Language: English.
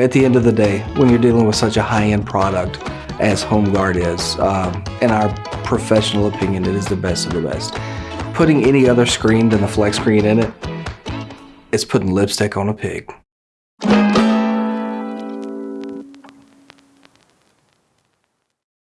At the end of the day, when you're dealing with such a high-end product as HomeGuard is, um, in our professional opinion, it is the best of the best. Putting any other screen than the flex screen in it is putting lipstick on a pig.